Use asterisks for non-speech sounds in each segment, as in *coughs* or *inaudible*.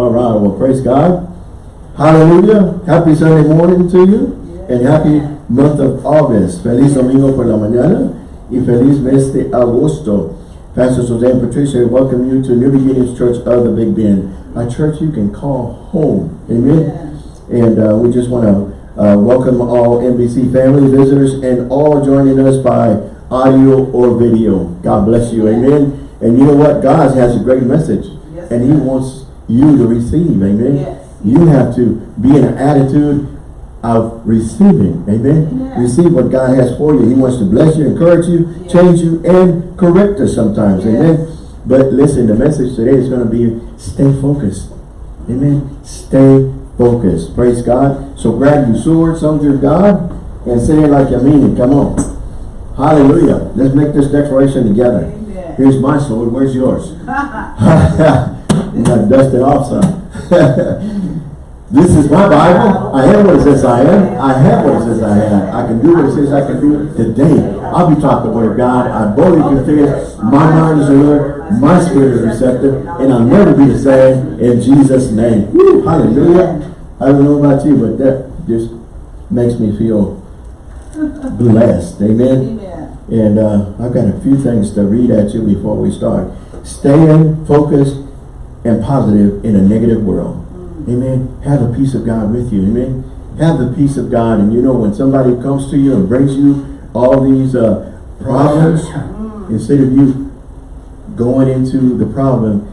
All right, well, praise God. Hallelujah. Happy Sunday morning to you. And happy month of August. Feliz domingo por la mañana. Y feliz mes de agosto. Pastor Suzanne Patricia, welcome you to New Beginnings Church of the Big Bend. A church you can call home. Amen. And uh, we just want to uh, welcome all NBC family visitors and all joining us by audio or video. God bless you. Amen. And you know what? God has a great message. Yes, and he wants you to receive. Amen. Yes. You have to be in an attitude of receiving. Amen. Amen. Receive what God has for you. He wants to bless you, encourage you, Yes. change you, and correct us sometimes. Yes. Amen. But listen, the message today is going to be stay focused. Amen. Stay focused. Praise God. So grab your sword, soldier of God, and say it like you mean it. Come on. Hallelujah. Let's make this declaration together. Amen. Here's my sword. Where's yours? *laughs* *laughs* you got to dust it off some. *laughs* this is my Bible. I am what it says I am. I have what it says I have. I can do what it says I can do today. I'll be taught the word of God. I boldly confess. My mind is alert. My spirit is receptive. And I'll never be the same in Jesus' name. Woo, hallelujah. I don't know about you, but that just makes me feel blessed. Amen. Amen. And uh, I've got a few things to read at you before we start. Staying focused and positive in a negative world. Amen. Have the peace of God with you. Amen. Have the peace of God. And you know, when somebody comes to you and brings you all these uh, problems, instead of you going into the problem,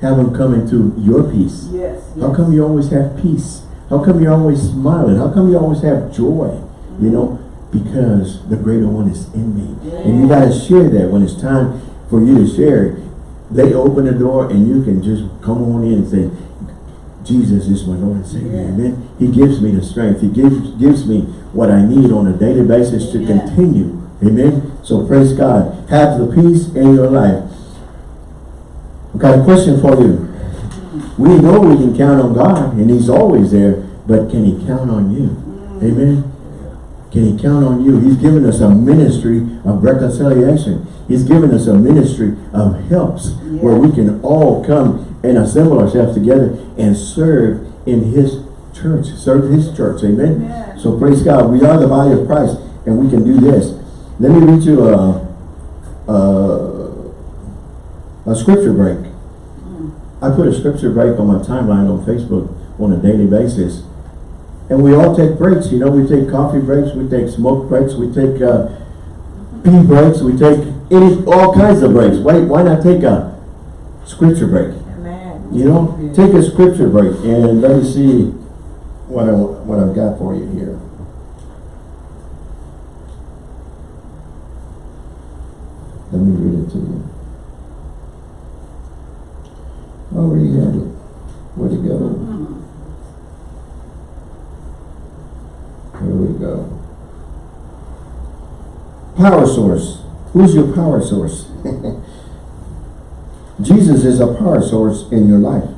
have them come into your peace. Yes. How come you always have peace? How come you're always smiling? How come you always have joy? You know, because the greater one is in me. And you got to share that when it's time for you to share it. They open the door and you can just come on in and say, Jesus is my Lord and Savior. Yeah. Amen. He gives me the strength. He gives gives me what I need on a daily basis to Amen. continue. Amen. So praise God. Have the peace in your life. I've got a question for you. We know we can count on God and He's always there, but can He count on you? Amen. Can He count on you? He's given us a ministry of reconciliation. He's given us a ministry of helps where we can all come and assemble ourselves together and serve in His church, serve His church. Amen. Amen. So praise God. We are the body of Christ and we can do this. Let me read you a, a, a scripture break. I put a scripture break on my timeline on Facebook on a daily basis. And we all take breaks, you know, we take coffee breaks, we take smoke breaks, we take uh, pee breaks, we take all kinds of breaks. Why, why not take a scripture break? Amen. You know, take a scripture break and let me see what I what I've got for you here. Let me read it to you. I already had it. Where'd it go? Here we go. Power source. Who's your power source? *laughs* Jesus is a power source in your life.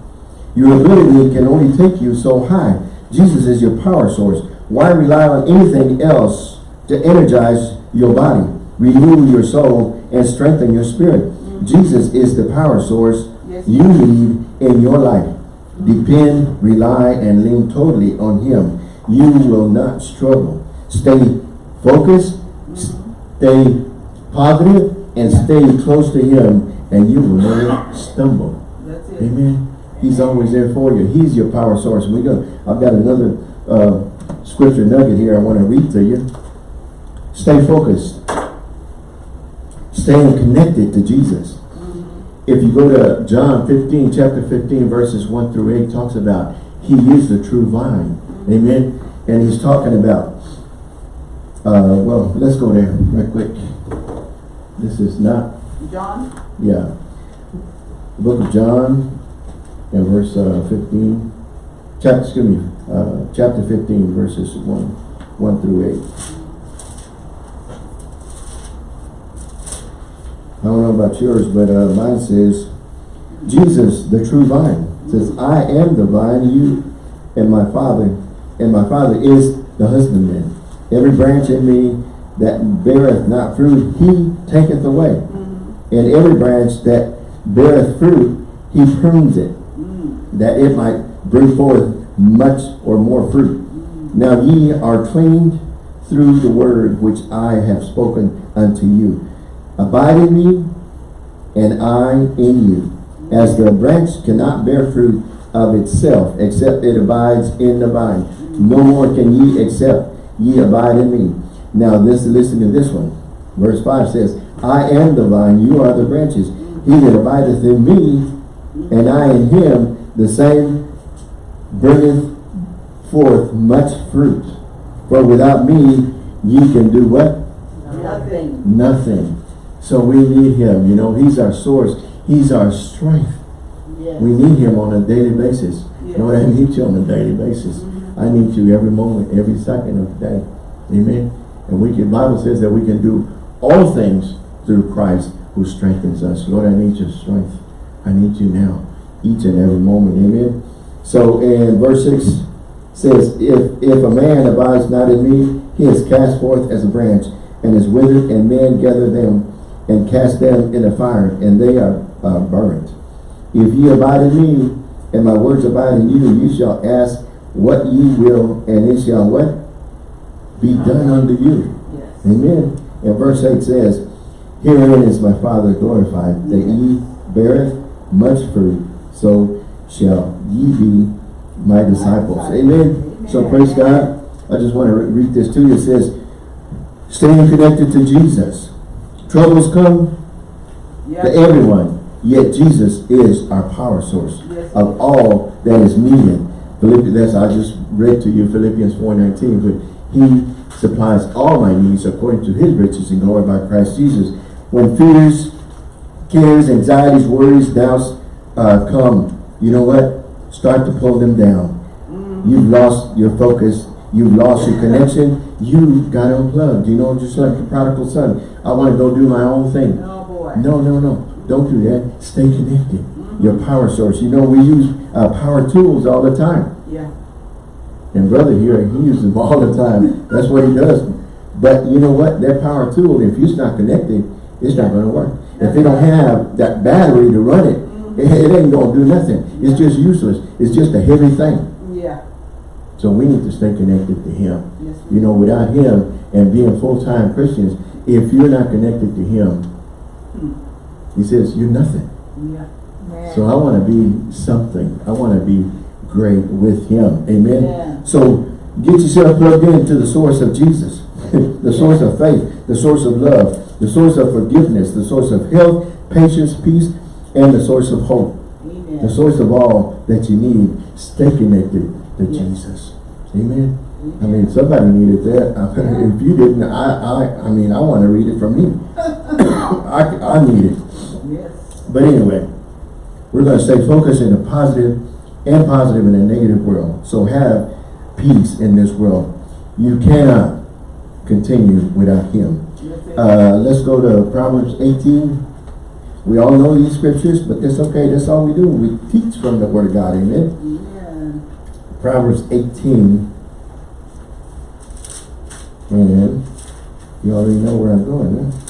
Your ability can only take you so high. Jesus is your power source. Why rely on anything else to energize your body, renew your soul, and strengthen your spirit? Jesus is the power source Yes. you need in your life. Depend, rely, and lean totally on Him. You will not struggle. Stay focused, stay positive, and stay close to Him, and you will never stumble. That's it. Amen. He's always there for you. He's your power source. We go. I've got another uh, scripture nugget here I want to read to you. Stay focused. Staying connected to Jesus. If you go to John 15, chapter 15, verses 1 through 8, talks about he is the true vine. Amen. And he's talking about, uh, well, let's go there right quick. This is not John? yeah. The book of John and verse uh, 15. Chapter, excuse me, uh, chapter 15, verses 1, 1 through 8. I don't know about yours, but uh, mine says, Jesus, the true vine, says, I am the vine, you and my Father, and my Father is the husbandman. Every branch in me that beareth not fruit, he taketh away. Mm-hmm. And every branch that beareth fruit, he prunes it, mm. that it might bring forth much or more fruit. Mm-hmm. Now ye are cleaned through the word which I have spoken unto you. Abide in me, and I in you. As the branch cannot bear fruit of itself, except it abides in the vine. No more can ye except ye abide in me. Now this, listen to this one. Verse 5 says, I am the vine, you are the branches. He that abideth in me, and I in him, the same bringeth forth much fruit. For without me, ye can do what? Nothing. Nothing. So we need him, you know, he's our source. He's our strength. Yes. We need him on a daily basis. Yes. Lord, I need you on a daily basis. I need you every moment, every second of the day. Amen. And we can, Bible says that we can do all things through Christ who strengthens us. Lord, I need your strength. I need you now, each and every moment. Amen. So in verse 6 says, if, if a man abides not in me, he is cast forth as a branch and is withered, and men gather them and cast them in the fire, and they are uh, burnt. If ye abide in me, and my words abide in you, you shall ask what ye will, and it shall what? Be done unto you. Yes. Amen. And verse 8 says, Herein is my Father glorified, that ye beareth much fruit, so shall ye be my disciples. Amen. So praise God. I just want to re- read this to you. It says, staying connected to Jesus. Troubles come Yes. to everyone, yet Jesus is our power source Yes. of all that is needed. Philippians, that's I just read to you Philippians 4.19, but he supplies all my needs according to his riches and glory by Christ Jesus. When fears, cares, anxieties, worries, doubts uh, come, you know what? Start to pull them down. You've lost your focus. You've lost your connection. You've got unplugged. You know, just like the prodigal son. I want to go do my own thing. Oh boy. No, no, no. Don't do that. Stay connected. Your power source. You know, we use uh, power tools all the time. Yeah. And brother here, he uses them all the time. That's what he does. But you know what? That power tool, if it's not connected, it's not going to work. If they don't have that battery to run it, it, it ain't going to do nothing. It's just useless. It's just a heavy thing. Yeah. So we need to stay connected to him. Yes. You know, without him and being full-time Christians, if you're not connected to him, hmm. he says, you're nothing. Yeah. So I want to be something. I want to be great with him. Amen. Yeah. So get yourself plugged into the source of Jesus. *laughs* the source of faith, the source of love, the source of forgiveness, the source of health, patience, peace, and the source of hope. Amen. The source of all that you need. Stay connected to Yes. Jesus. Amen. I mean, somebody needed that. if you didn't, I, I, I mean, I want to read it from me. *coughs* I, I need it. Yes. But anyway, we're going to stay focused in a positive and positive in a negative world. So have peace in this world. You cannot continue without him. Uh, let's go to Proverbs 18. We all know these scriptures, but that's okay. That's all we do. We teach from the Word of God. Amen. Amen. Proverbs 18. And you already know where I'm going, huh?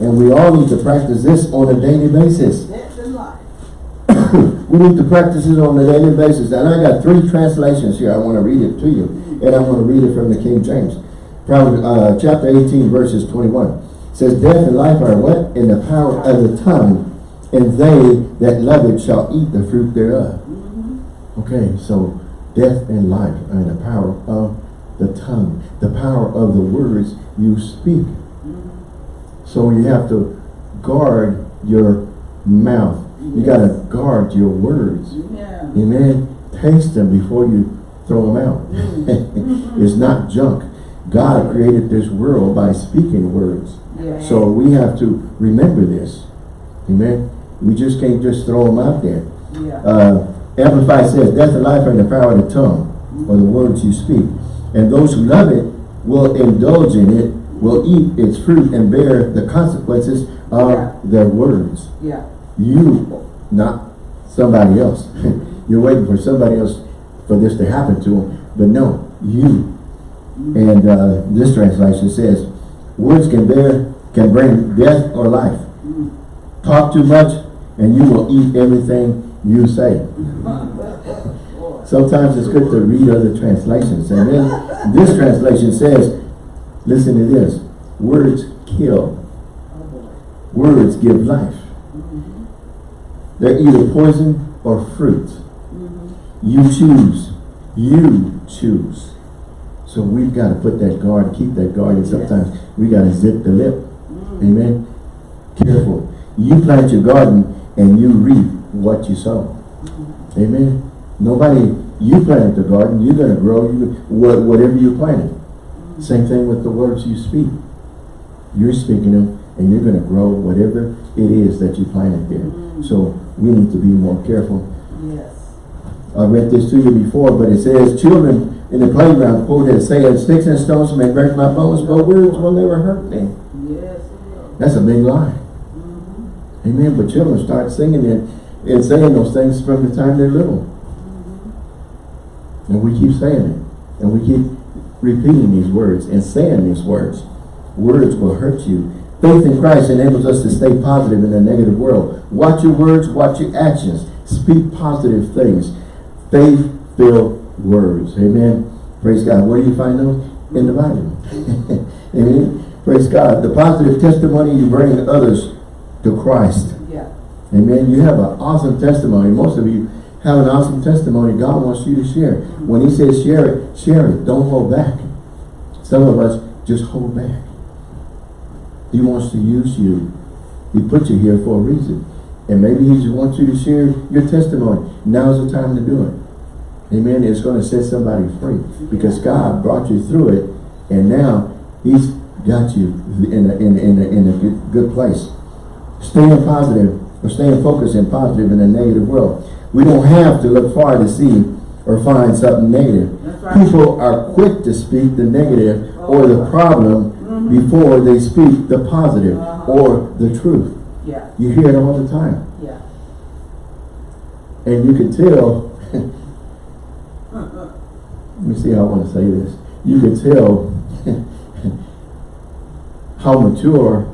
And we all need to practice this on a daily basis. We need to practice it on a daily basis. And I got three translations here. I want to read it to you. And I'm going to read it from the King James. Proverbs, uh, chapter 18, verses 21. It says, Death and life are what? In the power of the tongue. And they that love it shall eat the fruit thereof. Okay, so death and life are in the power of the tongue. The power of the words you speak. So you have to guard your mouth. You got to guard your words. Yeah. Amen. Taste them before you throw them out. *laughs* it's not junk. God created this world by speaking words. Yeah. So we have to remember this. Amen. We just can't just throw them out there. Yeah. Uh, Amplified says, death and life are in the power of the tongue, or the words you speak. And those who love it will indulge in it, will eat its fruit and bear the consequences of Yeah. their words. Yeah. You, not somebody else. *laughs* You're waiting for somebody else for this to happen to them. But no, you. And uh, this translation says, words can bear, can bring death or life. Talk too much and you will eat everything you say. Sometimes it's good to read other translations. And then this translation says, listen to this, words kill, words give life. They're either poison or fruit. Mm-hmm. You choose. You choose. So we've got to put that guard, keep that guard, and sometimes we got to zip the lip. Mm. Amen. Careful. You plant your garden and you reap what you sow. Mm-hmm. Amen. Nobody, you planted the garden, you're going to grow you, whatever you planted. Mm-hmm. Same thing with the words you speak. You're speaking them and you're going to grow whatever it is that you planted there. So we need to be more careful. Yes. I read this to you before, but it says, children in the playground quoted saying, sticks and stones may break my bones, but words will never hurt me. Yes. That's a big lie. Mm-hmm. Amen. But children start singing it and saying those things from the time they're little. Mm-hmm. And we keep saying it. And we keep repeating these words and saying these words. Words will hurt you. Faith in Christ enables us to stay positive in a negative world. Watch your words, watch your actions. Speak positive things. Faith-filled words. Amen. Praise God. Where do you find them? In the Bible. *laughs* Amen. Praise God. The positive testimony you bring others to Christ. Yeah. Amen. You have an awesome testimony. Most of you have an awesome testimony God wants you to share. When he says share it, share it. Don't hold back. Some of us just hold back. He wants to use you. He put you here for a reason. And maybe he just wants you to share your testimony. Now's the time to do it. Amen. It's going to set somebody free. Because God brought you through it. And now he's got you in a, in, in a, in a good, good place. Staying positive or staying focused and positive in a negative world. We don't have to look far to see or find something negative. Right. People are quick to speak the negative or the problem mm-hmm. before they speak the positive uh-huh. or the truth. Yeah. You hear it all the time. Yeah. And you can tell, *laughs* let me see how I want to say this. You can tell *laughs* how mature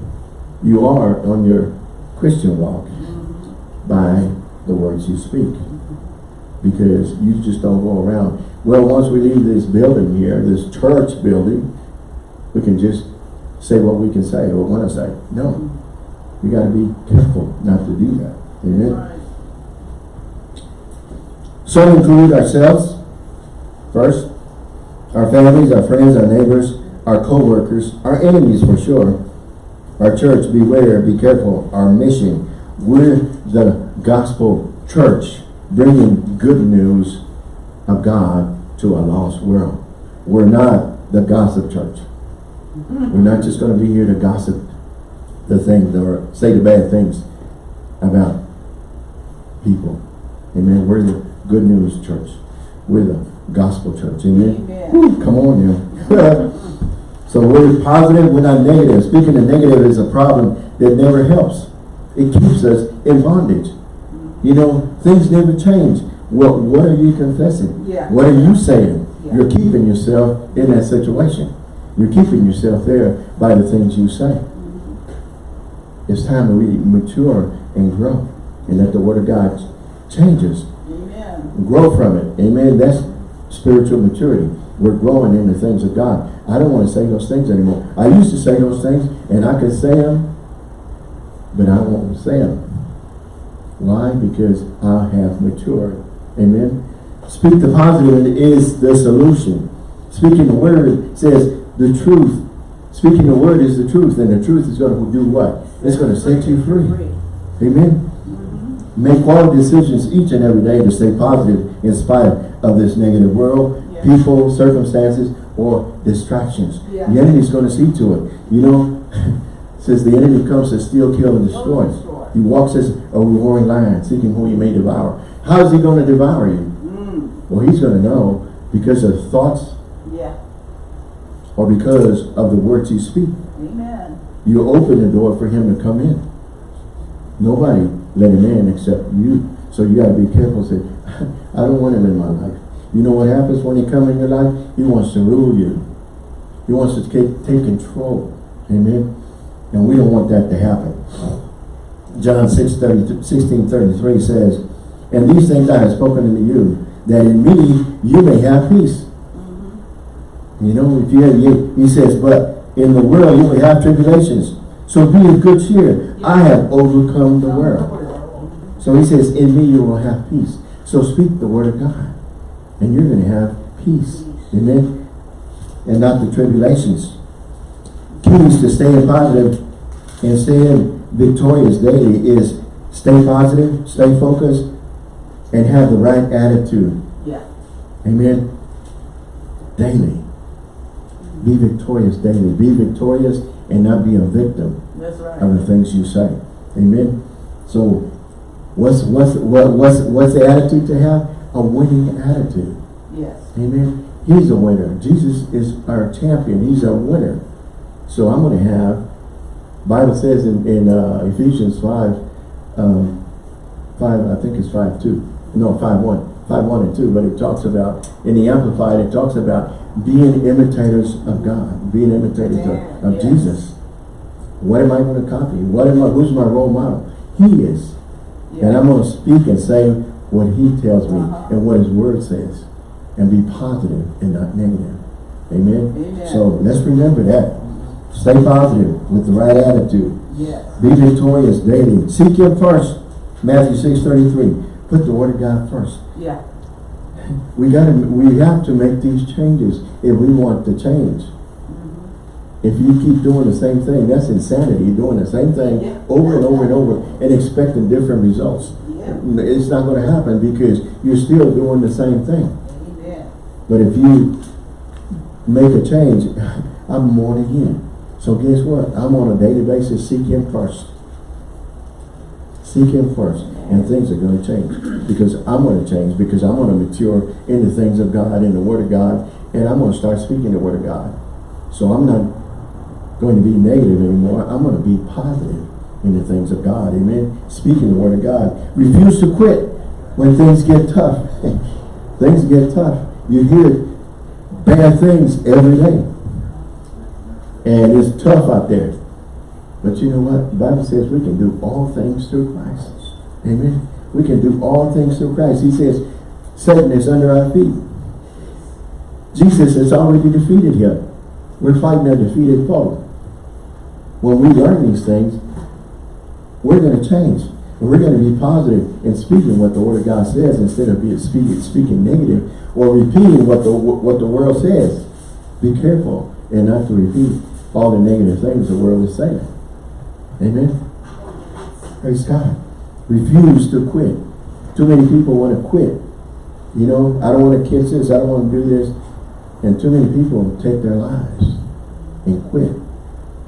you are on your Christian walk mm-hmm. by the words you speak. Because you just don't go around. Well, once we leave this building here, this church building, we can just say what we can say or want to say. No. We got to be careful not to do that. Amen. Some include ourselves, first, our families, our friends, our neighbors, our co-workers, our enemies for sure. Our church, beware, be careful. Our mission, we're the gospel church, bringing good news of God to a lost world. We're not the gossip church. Mm-hmm. We're not just going to be here to gossip the things or say the bad things about people. Amen. We're the good news church. We're the gospel church. Amen. Amen. Whew, come on now. *laughs* so we're positive, we're not negative. Speaking of negative is a problem that never helps. It keeps us in bondage. You know, things never change. Well, what are you confessing? Yeah. What are you saying? Yeah. You're keeping yourself in that situation. You're keeping yourself there by the things you say. It's time to really mature and grow. And let the word of God change us Amen. grow from it. Amen. That's spiritual maturity. We're growing in the things of God. I don't want to say those things anymore. I used to say those things and I could say them, but I won't say them. Why? Because I have matured. Amen. Speak the positive is the solution. Speaking the word says the truth. Speaking the word is the truth, and the truth is going to do what? It's going to set you free. Amen. Mm-hmm. Make quality decisions each and every day to stay positive in spite of this negative world, Yeah. people, circumstances, or distractions. Yeah. The enemy's going to see to it. You know, *laughs* since the enemy comes to steal, kill, and destroy. Oh, He walks as a roaring lion, seeking who he may devour. How is he going to devour you? Mm. Well, he's going to know because of thoughts Yeah. or because of the words you speak. Amen. You open the door for him to come in. Nobody let him in except you. So you got to be careful. Say, *laughs* I don't want him in my life. You know what happens when he comes in your life? He wants to rule you. He wants to take, take control. Amen. And we don't want that to happen. John 6, 30, 16, 33 says, And these things I have spoken unto you, that in me you may have peace. Mm-hmm. You know, if you have, he says, but in the world you will have tribulations. So be of good cheer. I have overcome the world. So he says, in me you will have peace. So speak the word of God. And you're going to have peace. Amen. And not the tribulations. Keys to staying positive and staying victorious daily is stay positive, stay focused, and have the right attitude. Yeah. Amen. Daily. Be victorious daily. Be victorious and not be a victim That's right. of the things you say. Amen. So what's what's what, what's what's the attitude to have? A winning attitude. Yes. Amen. He's a winner. Jesus is our champion. He's our winner. So I'm going to have, Bible says in, in uh, Ephesians 5, um, 5, I think it's 5, 2. No, 5, 1. 5, 1 and 2. But it talks about, in the Amplified, it talks about being imitators of God. Being imitators Amen. of, of Yes. Jesus. What am I going to copy? What am I, who's my role model? He is. And I'm going to speak and say what he tells me Uh-huh. and what his word says. And be positive and not negative. Amen? Amen. So let's remember that. Stay positive with the right attitude. Yes. Be victorious daily. Seek him first. Matthew 6 33. Put the word of God first. Yeah. We gotta we have to make these changes if we want to change. Mm-hmm. If you keep doing the same thing, that's insanity. You're doing the same thing Yeah. over and over and over and expecting different results. Yeah. It's not going to happen because you're still doing the same thing. Amen. But if you make a change, *laughs* I'm born again. So guess what? I'm on a daily basis. Seek Him first. Seek Him first. And things are going to change. Because I'm going to change. Because I'm going to mature in the things of God, in the Word of God. And I'm going to start speaking the Word of God. So I'm not going to be negative anymore. I'm going to be positive in the things of God. Amen. Speaking the Word of God. Refuse to quit when things get tough. *laughs* things get tough. You hear bad things every day. And it's tough out there. But you know what? The Bible says we can do all things through Christ. Amen. We can do all things through Christ. He says Satan is under our feet. Jesus has already defeated him. We're fighting a defeated foe. When we learn these things, we're going to change. And we're going to be positive in speaking what the Word of God says instead of being speaking, speaking negative or repeating what the what the world says. Be careful and not to repeat all the negative things the world is saying. Amen. Praise God. Refuse to quit. Too many people want to quit. You know, I don't want to kiss this, I don't want to do this. And too many people take their lives and quit.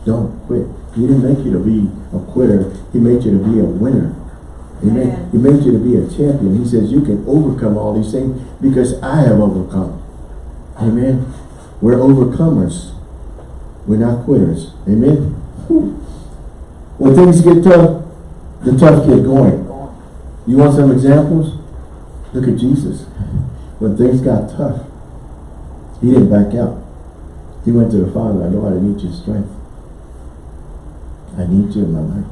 Don't quit. He didn't make you to be a quitter. He made you to be a winner. Amen. Amen. He made you to be a champion. He says you can overcome all these things because I have overcome. Amen. We're overcomers. We're not quitters. Amen. When things get tough, the tough get going. You want some examples? Look at Jesus. When things got tough, he didn't back out. He went to the Father, I know I need your strength. I need you in my life.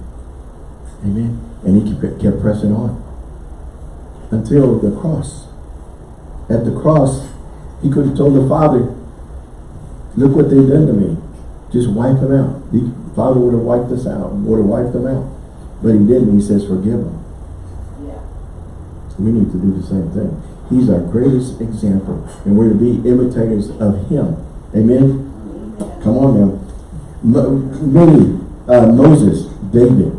Amen. And he kept, pressing on. Until the cross. At the cross, he could have told the Father, look what they've done to me. Just wipe them out. The Father would have wiped us out, would have wiped them out. But he didn't. He says, forgive them. Yeah. We need to do the same thing. He's our greatest example. And we're to be imitators of him. Amen? Amen. Come on now. Mo many, uh, Moses, David,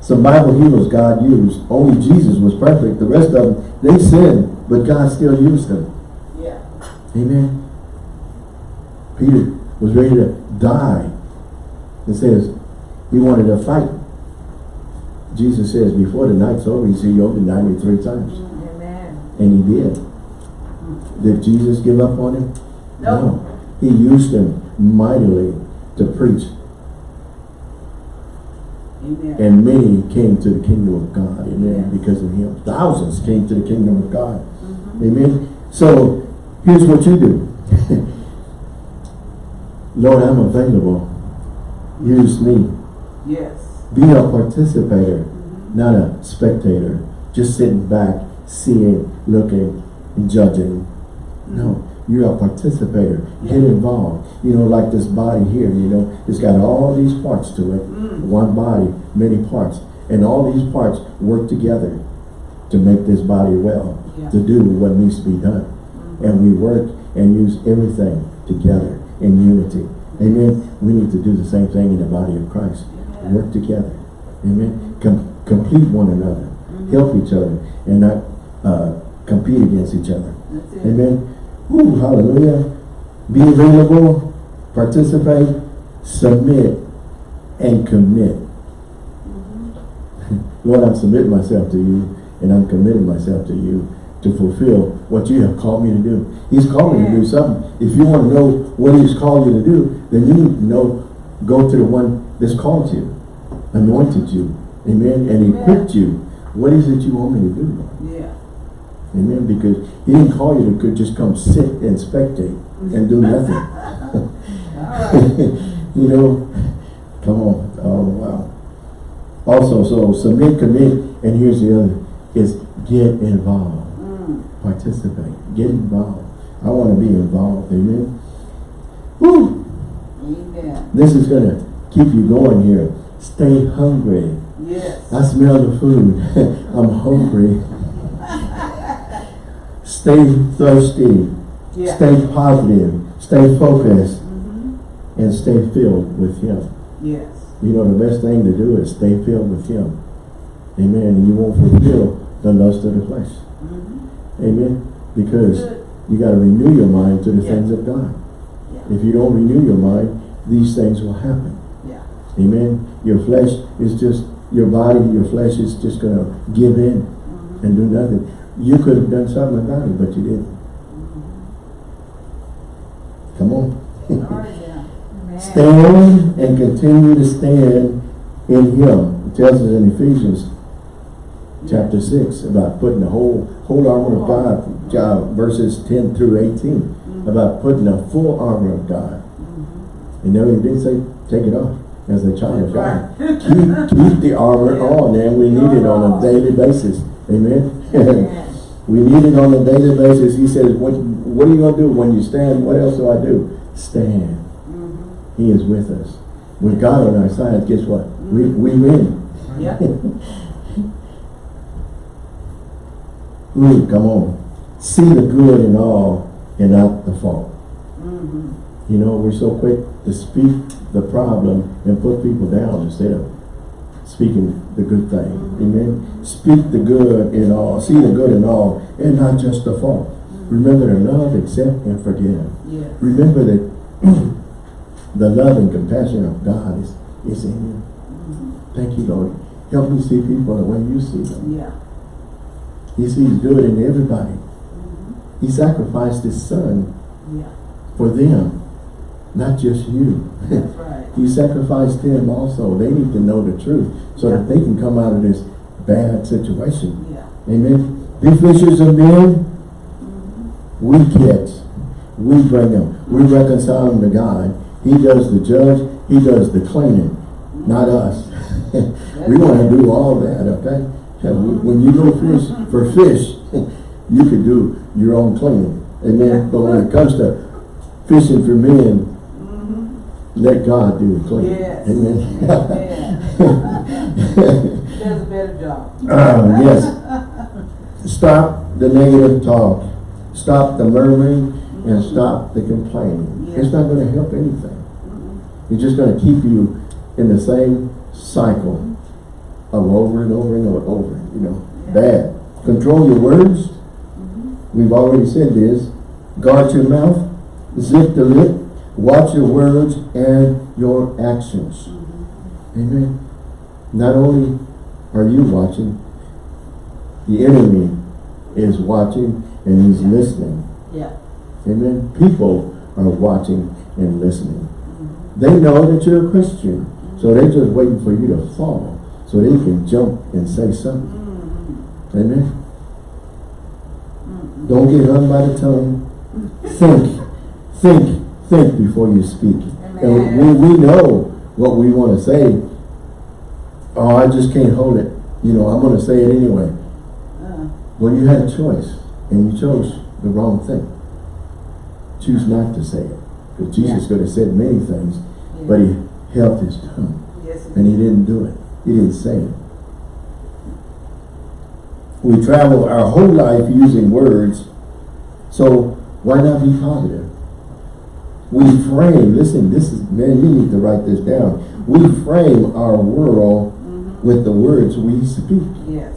some Bible heroes God used. Only Jesus was perfect. The rest of them, they sinned, but God still used them. Yeah. Amen. Peter was ready to die. It says he wanted to fight. Jesus says, before the night's over, he said, you'll deny me three times. Amen. And he did. Did Jesus give up on him? No. No. He used him mightily to preach. Amen. And many came to the kingdom of God. Amen. Because of him. Thousands came to the kingdom of God. Mm-hmm. Amen. So here's what you do. *laughs* Lord, I'm available. Use me. Yes. Be a participator, not a spectator. just sitting back, seeing, looking, and judging. No, you're a participator. Get involved. You know, like this body here, you know, it's got all these parts to it. Mm. One body, many parts. And all these parts work together to make this body well, Yeah. to do what needs to be done. Mm. And we work and use everything together in unity. Amen. We need to do the same thing in the body of Christ. Yeah. Work together. Amen. Com complete one another. Help each other and not uh, compete against each other. Amen. Woo, hallelujah. Be available, participate, submit, and commit. Lord, I'm submitting myself to you and I'm committing myself to you to fulfill what you have called me to do. He's called me to do something. If you want to know what he's called you to do, then you need to know, go to the one that's called you, anointed you, amen, and equipped you. What is it you want me to do, Lord? Yeah. Amen. Because he didn't call you to just come sit and spectate and do nothing. *laughs* *laughs* You know, come on. Oh, wow. Also, so submit, commit, and here's the other, is get involved. Mm. Participate. Get involved. I want to be involved. Amen. Woo! Amen. This is going to keep you going here. Stay hungry. Yes. I smell the food. *laughs* I'm hungry. Stay thirsty. Yeah. Stay positive. Stay focused. Mhm. And stay filled with Him. Yes. You know, the best thing to do is stay filled with Him. Amen. And you won't fulfill the lust of the flesh. Mhm. Amen. Because Good. you got to renew your mind to the Yeah. things of God. If you don't renew your mind, these things will happen. Yeah. Amen. Your flesh is just, your body, your flesh is just going to give in Mhm. and do nothing. You could have done something about it, but you didn't. Come on. All right now. Stand and continue to stand in Him. It tells us in Ephesians chapter 6 about putting the whole whole armor of God, verses 10 through 18, about putting the full armor of God. And no, he didn't say take it off as a child of God. keep, keep the armor on, and we need it on a daily basis. Amen. *laughs* We need it on a daily basis. He says, what, what are you going to do when you stand? What else do I do? Stand. Mhm. He is with us. With God on our side, guess what? We, we win. Yeah. *laughs* Ooh, come on. See the good in all and not the fault. Mhm. You know, we're so quick to speak the problem and put people down instead of speaking the good thing. Mm-hmm. Amen. Speak the good in all. See the good in all and not just the fault. Mm-hmm. Remember to love, accept, and forgive. Yes. Remember that *clears throat* the love and compassion of God is, is in you. Mm-hmm. Thank you, Lord. Help me see people the way you see them. Yeah. He sees good in everybody. He sacrificed his son Yeah. for them, not just you. That's right. *laughs* he sacrificed them also. They need to know the truth so that they can come out of this bad situation. Yeah. Amen. Be fishers of men. Mm-hmm. We catch. We bring them. We reconcile them to God. He does the judge. He does the cleaning. Not us. *laughs* we want to do all that, okay? And When you go fish for fish, *laughs* you can do your own cleaning. Amen. But when it comes to fishing for men, mm-hmm. let God do the cleaning. Yes. Amen. Amen. Does *laughs* a better job. Uh, yes. Stop the negative talk. Stop the murmuring and mm-hmm. stop the complaining. Yeah. It's not going to help anything. Mm-hmm. It's just going to keep you in the same cycle of over and over and over, you know, Yeah. bad. Control your words. We've already said this. Guard your mouth. Zip the lip. Watch your words and your actions. Amen. Not only are you watching, the enemy is watching and he's listening. Yeah. Amen. People are watching and listening. They know that you're a Christian. So they're just waiting for you to fall so they can jump and say something. Mhm. Amen. Don't get hung by the tongue. Think, think, think before you speak. And we, we know what we want to say. Oh, I just can't hold it. You know, I'm going to say it anyway. Well, you had a choice, and you chose the wrong thing. Choose not to say it. Because Jesus Yeah. could have said many things, but he held his tongue, Yes, and he didn't do it. He didn't say it. We travel our whole life using words, so why not be positive? We frame, listen, this is, man, you need to write this down. We frame our world Mm-hmm. with the words we speak. Yes.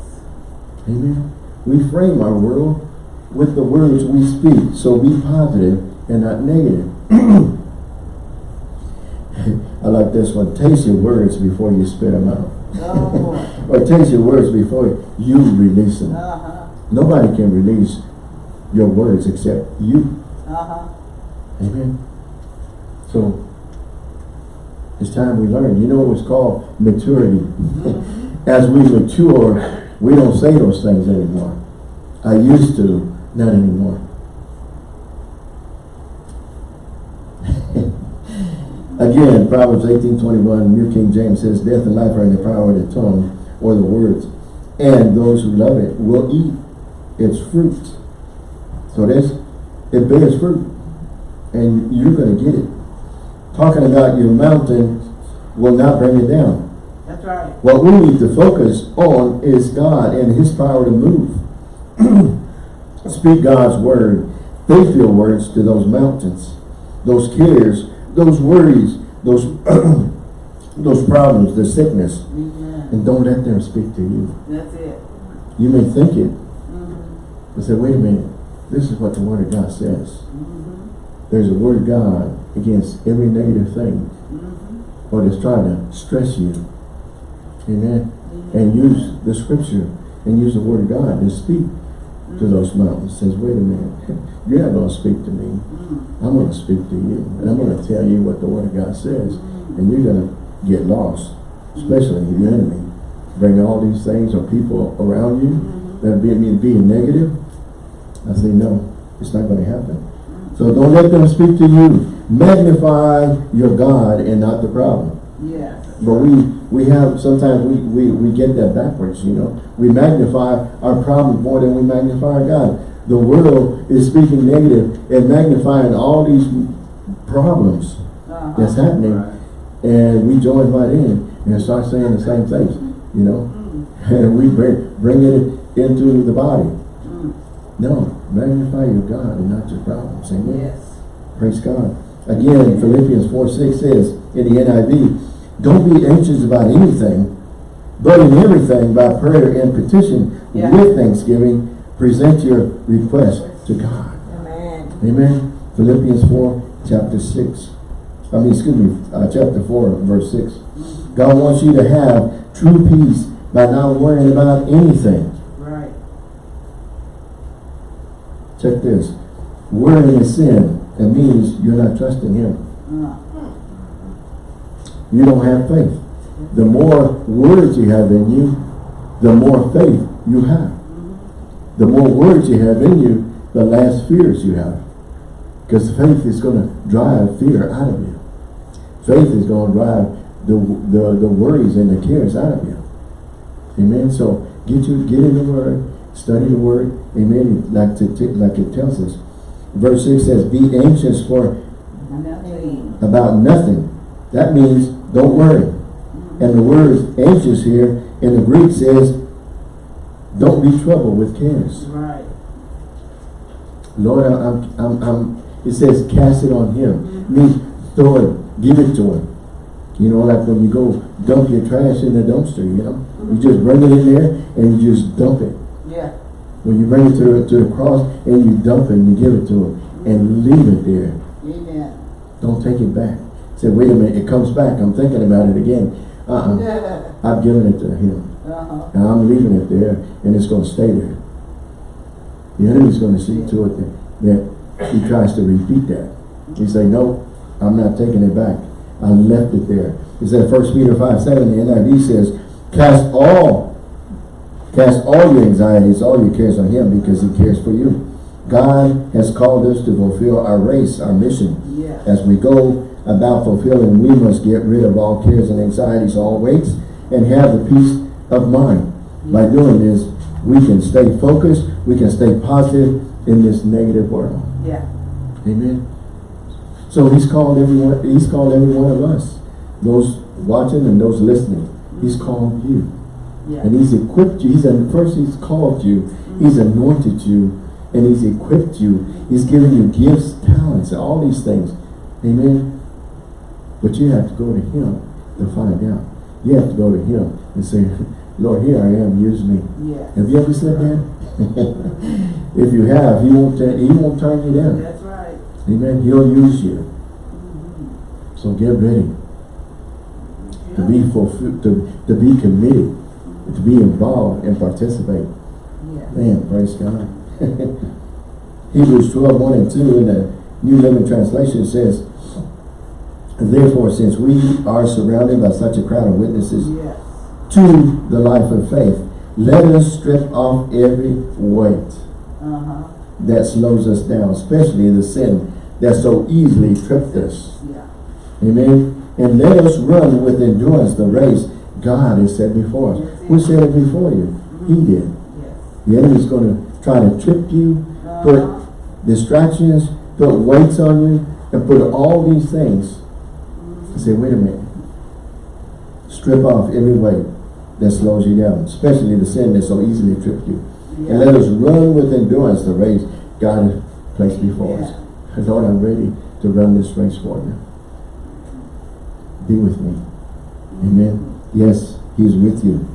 Amen. We frame our world with the words we speak. So be positive and not negative. *clears throat* I like this one. Taste your words before you spit them out. Oh, or taste your words before you release them. uh-huh, Nobody can release your words except you. uh-huh. Amen. So it's time we learn. You know what's called maturity. As we mature, we don't say those things anymore. I used to, not anymore. Again, Proverbs 18:21, New King James says, Death and life are in the power of the tongue, or the words, and those who love it will eat its fruit. So this, it bears fruit, and you're going to get it. Talking about your mountain will not bring it down. That's right. What we need to focus on is God and His power to move. *clears throat* Speak God's word. Faithful words to those mountains, those cares, those worries, those *clears throat* those problems, the sickness, Amen. and don't let them speak to you. That's it. You may think it, Mm-hmm. but say, wait a minute, this is what the Word of God says. Mm-hmm. There's a Word of God against every negative thing, Mm-hmm. or that's trying to stress you. Amen. and use the scripture and use the word of God to speak to those mountains. Says, wait a minute, *laughs* you're not going to speak to me. Mm-hmm. I'm going to speak to you. And I'm going to tell you what the word of God says. And you're going to get lost, especially the enemy. Bring all these things or people around you that be me being negative. I say, no, it's not going to happen. So don't let them speak to you. Magnify your God and not the problem. Yes. But we, we have, sometimes we, we, we get that backwards, you know. We magnify our problem more than we magnify our God. The world is speaking negative and magnifying all these problems Uh-huh. that's happening. And we join right in and start saying the same things, you know. And *laughs* we bring, bring it into the body. Mm. No, magnify your God and not your problems. Amen. Yes. Praise God. Again, Philippians 4, 6 says in the NIV, don't be anxious about anything, but in everything by prayer and petition Yeah. with thanksgiving, present your request to God. Amen. Amen. Philippians 4, chapter 6. I mean, excuse me, uh, chapter 4, verse 6. God wants you to have true peace by not worrying about anything. Right. Check this. Worrying is sin. It means you're not trusting Him. Uh, you don't have faith. The more words you have in you, the more faith you have. The more words you have in you, the less fears you have. Because faith is going to drive fear out of you. Faith is going to drive the, the, the worries and the cares out of you. Amen. So get you get in the word, study the word. Amen. Like to, like it tells us. Verse 6 says, be anxious for nothing. about nothing. That means don't worry. And the word anxious here in the Greek says, don't be troubled with cares. Right. Lord, I'm, I'm, I'm, it says cast it on him. Mm-hmm. Means throw it, give it to him. You know, like when you go dump your trash in the dumpster, you know. You mm-hmm. just bring it in there and you just dump it. Yeah. When you bring it to the, to the cross and you dump it and you give it to him and leave it there. Amen. Don't take it back. Say, wait a minute, it comes back. I'm thinking about it again. Uh-uh. *laughs* I've given it to him. Uh-huh. And I'm leaving it there and it's going to stay there. The enemy's going to see to it that, that he tries to repeat that. He say, no, I'm not taking it back. I left it there. He said, 1 Peter 5, 7, the NIV says, cast all, cast all your anxieties, all your cares on him because he cares for you. God has called us to fulfill our race, our mission. Yeah. As we go about fulfilling, we must get rid of all cares and anxieties, all weights, and have the peace of mind. By doing this, we can stay focused we can stay positive in this negative world. Yeah. Amen. So he's called everyone, he's called every one of us, those watching and those listening. He's called you. Yeah. And he's equipped you. He's first he's called you, he's mm-hmm. anointed you, and he's equipped you. He's given you gifts, talents, all these things. Amen. But you have to go to him to find out. You have to go to him and say, *laughs* Lord, here I am, use me. Yes. Have you ever said that? *laughs* if you have, he won't, he won't turn you down. That's right. Amen. He'll use you. So get ready to be fulfilled, to, to be committed, to be involved and participate. Yeah. Man, praise God. *laughs* Hebrews 12, 1 and 2 in the New Living Translation says, Therefore, since we are surrounded by such a crowd of witnesses Yes. to the life of faith, let us strip off every weight Uh-huh. that slows us down, especially the sin that so easily tripped us. Yeah. Amen. And let us run with endurance the race God has set before us. Who said it before you? He did. Yes. The enemy's going to try to trip you, put Uh-huh. distractions, put weights on you, and put all these things. And say, wait a minute. Strip off every weight that slows you down, especially the sin that so easily trips you. Yeah. And let us run with endurance the race God has placed before us. Lord, I'm ready to run this race for you. Be with me. Amen. Yes, He's with you.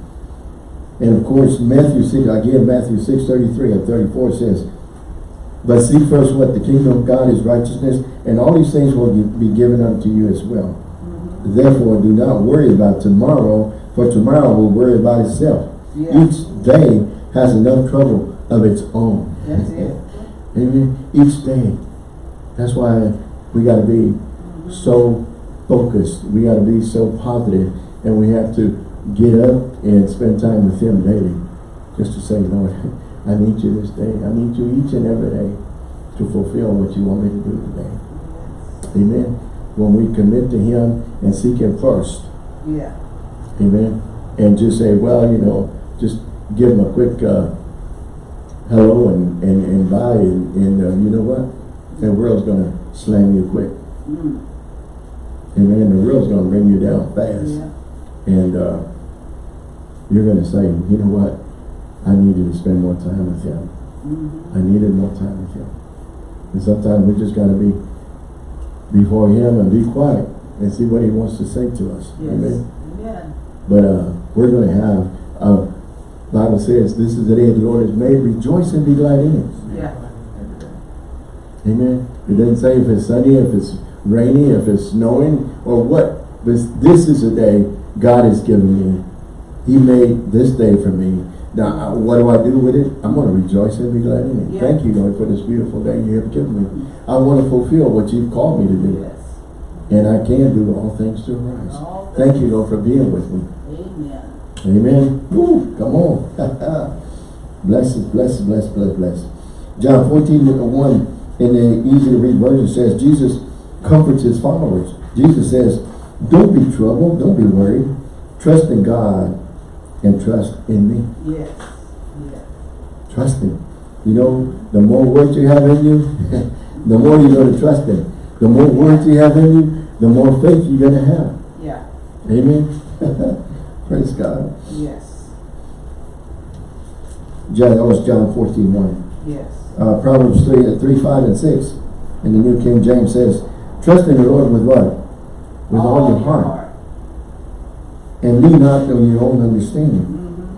And of course, Matthew 6, again, Matthew 6, 33 and 34 says, But see first what the kingdom of God is righteousness, and all these things will be given unto you as well. Therefore, do not worry about tomorrow, for tomorrow will worry about itself. Yeah. Each day has enough trouble of its own. That's it. Amen. Each day. That's why we got to be so focused. We got to be so positive, and we have to get up and spend time with Him daily, just to say, Lord, *laughs* I need you this day. I need you each and every day to fulfill what you want me to do today. Amen. When we commit to Him and seek Him first, Yeah. Amen. And just say, well, you know, just give him a quick uh, hello and, and, and bye. And, and uh, you know what? The world's going to slam you quick. Mm. Amen. The world's going to bring you down fast. Yeah. And uh, you're going to say, you know what? I needed to spend more time with him. Mhm. I needed more time with him. And sometimes we just got to be before him and be quiet and see what he wants to say to us. Yes. Amen. Amen. But uh, we're going to have, uh, Bible says, this is the day the Lord has made. Rejoice and be glad in it. Yeah. Amen. It doesn't say if it's sunny, if it's rainy, if it's snowing, or what. But this is a day God has given me. He made this day for me. Now, uh, what do I do with it? I'm going to rejoice and be glad in it. Yeah. Thank you, Lord, for this beautiful day you have given me. I want to fulfill what you've called me to do. Yes. And I can do all things through Christ. Thank you, Lord, for being with me. Amen. Amen. Woo, come on. bless it, bless it, bless, bless, bless. John 14, 1 in the easy to read version says, Jesus comforts his followers. Jesus says, don't be troubled, don't be worried. Trust in God and trust in me. Yes. Yes. Trust him. You know, the more words you have in you, *laughs* the more you're going to trust him. The more words you have in you, the more faith you're going to have. Yeah. Amen. *laughs* Praise God. Yes. John, that was John 14, 1. Yes. uh, Proverbs 3, 3, 5, and 6. And the New King James says, Trust in the Lord with what? With all, your heart. And lean not on your own understanding.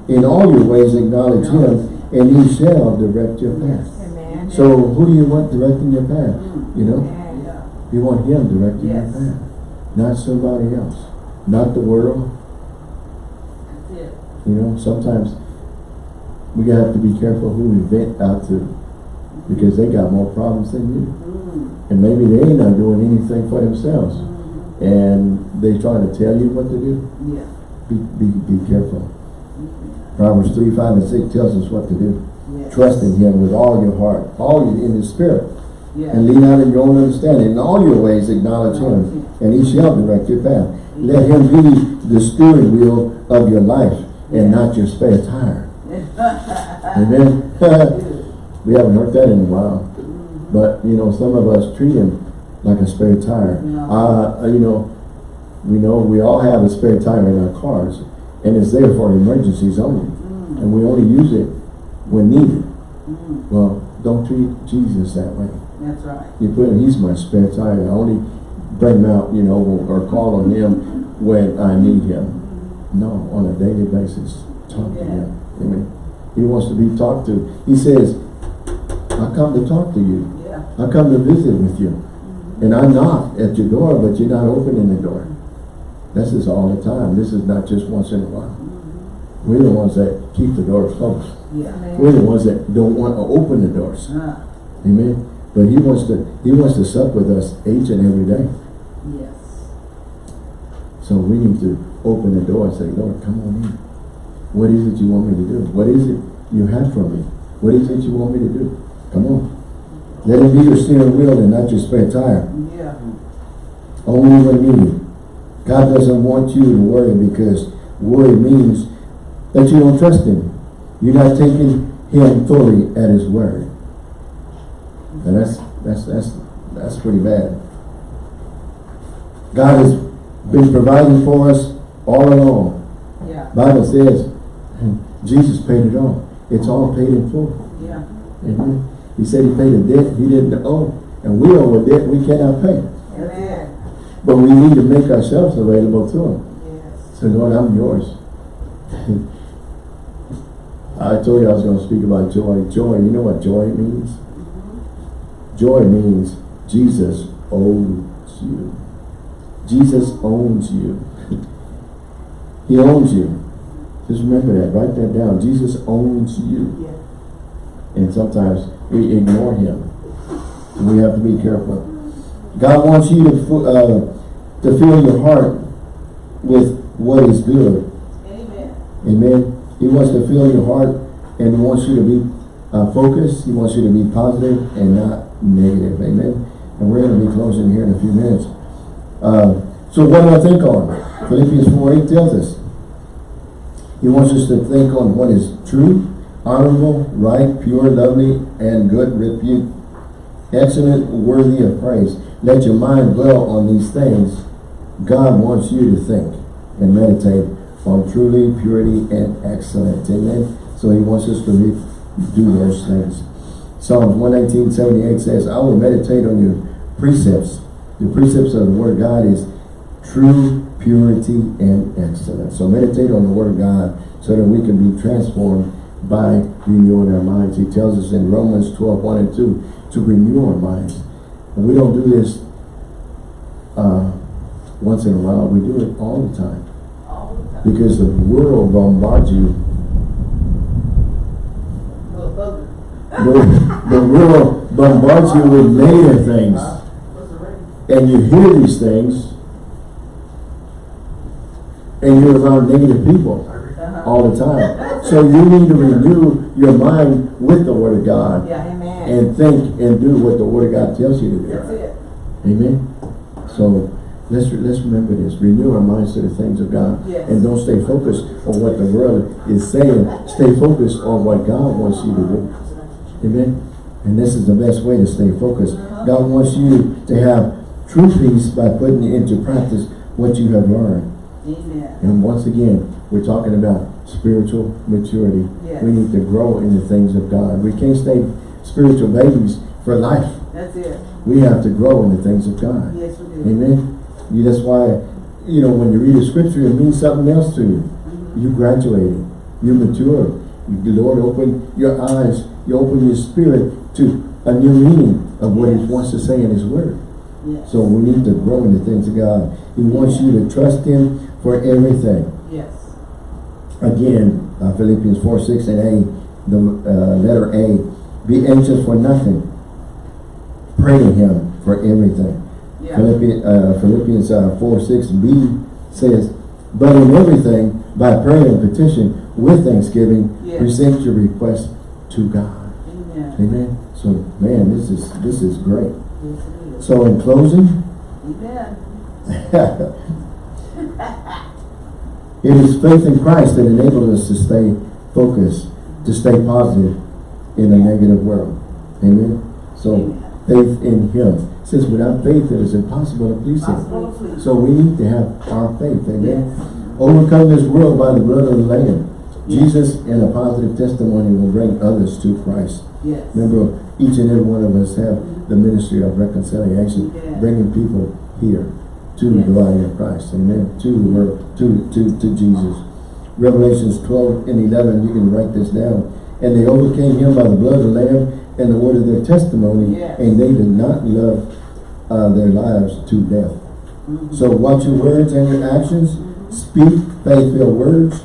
Mhm. In all your ways acknowledge him, and he shall direct your path. Amen. So who do you want directing your path? You know? You want him directing Yes. your path. Not somebody else. Not the world. You know, sometimes we have to be careful who we vent out to. Because they got more problems than you. Mm. And maybe they ain't not doing anything for themselves. And they trying to tell you what to do. Yeah. Be, be, be careful. Proverbs 3, 5, and 6 tells us what to do. Yes. Trust in him with all your heart, all your, in his spirit. Yes. And lean out in your own understanding. In all your ways acknowledge him, and he shall direct your path. Let him be the steering wheel of your life and not your spare tire. Amen. *laughs* We haven't heard that in a while. But, you know, some of us treat him like a spare tire. Yeah. Uh, you know, we know we all have a spare tire in our cars. And it's there for emergencies only. Mm. And we only use it when needed. Mm. Well, don't treat Jesus that way. That's right. You put him, he's my spare tire. I only bring him out, you know, or call on him when I need him. No, on a daily basis, talk to him. Amen. He wants to be talked to. He says, I come to talk to you. Yeah. I come to visit with you. And I knock at your door, but you're not opening the door. This is all the time. This is not just once in a while. We're the ones that keep the doors closed. Yeah. We're the ones that don't want to open the doors. Ah, Amen. But he wants to he wants to sup with us each and every day. yes. So we need to open the door and say, Lord, come on in. What is it you want me to do? What is it you have for me? What is it you want me to do? Come on. Let it be your steering wheel and not your spare tire. Yeah. Only when needed. God doesn't want you to worry because worry means that you don't trust him. You're not taking him fully at his word. And that's that's that's that's pretty bad. God has been providing for us all along. Yeah. Bible says Jesus paid it all. It's all paid in full. Yeah. Amen. He said he paid a debt he didn't owe. And we owe a debt we cannot pay. It. But we need to make ourselves available to him. Yes. So Lord, I'm yours. *laughs* I told you I was going to speak about joy. Joy, you know what joy means? Joy means Jesus owns you. Jesus owns you. *laughs* he owns you. Just remember that. Write that down. Jesus owns you. Yeah. And sometimes we ignore him. We have to be careful. God wants you to, uh, to fill your heart with what is good. Amen. Amen. He wants to fill your heart and he wants you to be uh, focused. He wants you to be positive and not negative. Amen. And we're going to be closing here in a few minutes. Uh, so what do I think on? Philippians 4 8 tells us. He wants us to think on what is true, honorable, right, pure, lovely, and good repute. Excellent, worthy of praise. Let your mind dwell on these things. God wants you to think and meditate on truly purity and excellence. Amen. So he wants us to do those things. Psalms 119, 78 says, I will meditate on your precepts. The precepts of the word of God is true purity and excellence. So meditate on the word of God so that we can be transformed by renewing our minds. He tells us in Romans 12, 1 and 2 to renew our minds. And we don't do this uh, once in a while. We do it all the time. All the time. Because the world bombards you. The, the world bombards you with negative things. What's the ring? And you hear these things. And you're around negative people Uh-huh. all the time. So you need to renew your mind with the Word of God. Yeah. And think and do what the Word of God tells you to do. That's it. Amen. So let's let's remember this. Renew our minds to the things of God. Yes. And don't stay focused on what the world is saying. Stay focused on what God wants you to do. Amen. And this is the best way to stay focused. Uh-huh. God wants you to have true peace by putting into practice what you have learned. Amen. And once again, we're talking about spiritual maturity. Yes. We need to grow in the things of God. We can't stay spiritual babies for life. That's it. We have to grow in the things of God. Yes, we do. Amen. You, that's why, you know, when you read a scripture, it means something else to you. You graduated. You matured. The Lord opened your eyes. You open your spirit to a new meaning of what He wants to say in His Word. Yes. So we need to grow in the things of God. He wants you to trust Him for everything. Yes. Again, uh, Philippians 4, 6 and A, the uh, letter A, be anxious for nothing. Pray to Him for everything. Yeah. Philippians, uh, Philippians uh, 4, 6b says, But in everything, by prayer and petition, with thanksgiving, Yes. present your request to God. Amen. Amen. So, man, this is this is great. Yes, it is. So, in closing, Amen. *laughs* it is faith in Christ that enables us to stay focused, to stay positive, in a negative world. Amen. So Amen. faith in him. Since without faith it is impossible to please him. Possible to please. So we need to have our faith. Amen. Yes. Overcome this world by the blood of the Lamb. Jesus and a positive testimony will bring others to Christ. Yes. Remember, each and every one of us have the ministry of reconciliation, bringing people here to the body of Christ. Amen. To the world, to, to, to Jesus. Revelations 12 and 11, you can write this down. And they overcame him by the blood of the Lamb and the word of their testimony, Yes. and they did not love uh, their lives to death. Mhm. So watch your words and your actions. Speak faith-filled words.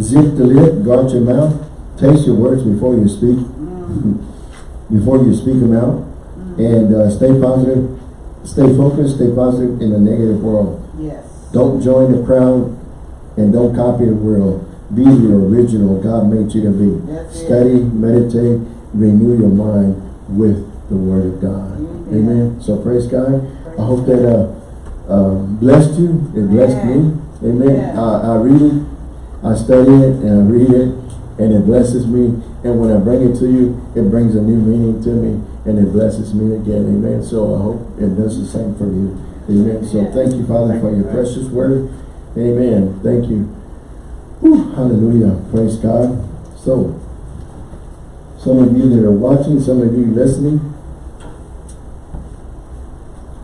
Zip the lip, guard your mouth. Taste your words before you speak. Mhm. *laughs* Before you speak them out. And uh, stay positive. Stay focused, stay positive in a negative world. Yes. Don't join the crowd and don't copy the world. Be the original God made you to be. That's it. Study, meditate, renew your mind with the Word of God. Amen. Amen. So praise God. I hope that uh, uh, blessed you. It blessed me. Amen. Yeah. I, I read it, I study it, and I read it, and it blesses me. And when I bring it to you, it brings a new meaning to me, and it blesses me again. Amen. So I hope it does the same for you. Amen. So thank you, Father, for your precious word. Amen. Thank you. Whew, hallelujah. Praise God. So, some of you that are watching, some of you listening,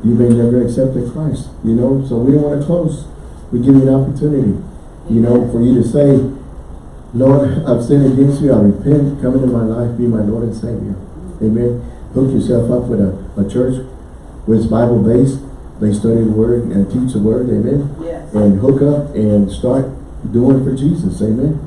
you may never accepted Christ, you know, so we don't want to close. We give you an opportunity, you know, for you to say, Lord, I've sinned against you, I repent, come into my life, be my Lord and Savior. Amen. Hook yourself up with a, a church where it's Bible based, they study the word and teach the word, amen. Yes. And hook up and start doing for Jesus, amen.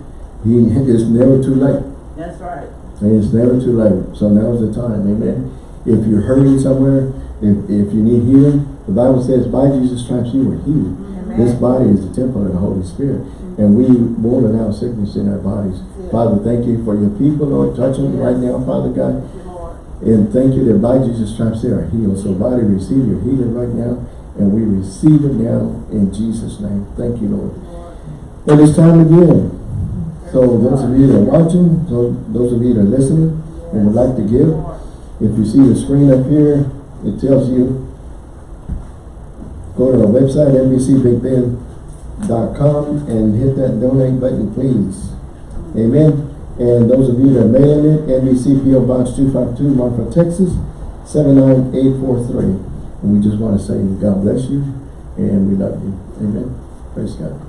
He it's never too late. That's right. And it's never too late. So now's the time. Amen. If you're hurting somewhere, if, if you need healing, the Bible says by Jesus' stripes you were healed. This body is the temple of the Holy Spirit. And we won't allow sickness in our bodies. Father, thank you for your people, Lord. Touch them right now, Father God. You, And thank you that by Jesus' stripes they are healed. So body, receive your healing right now. And we receive it now in Jesus' name. Thank you, Lord. And it's time again. So those of you that are watching, those of you that are listening and would like to give, if you see the screen up here, it tells you, go to our website, NBCBigBend.com and hit that donate button, please. Amen. And those of you that are mailing it, NBC PO Box 252, Marfa, Texas, 79843. And we just want to say God bless you and we love you. Amen. Praise God.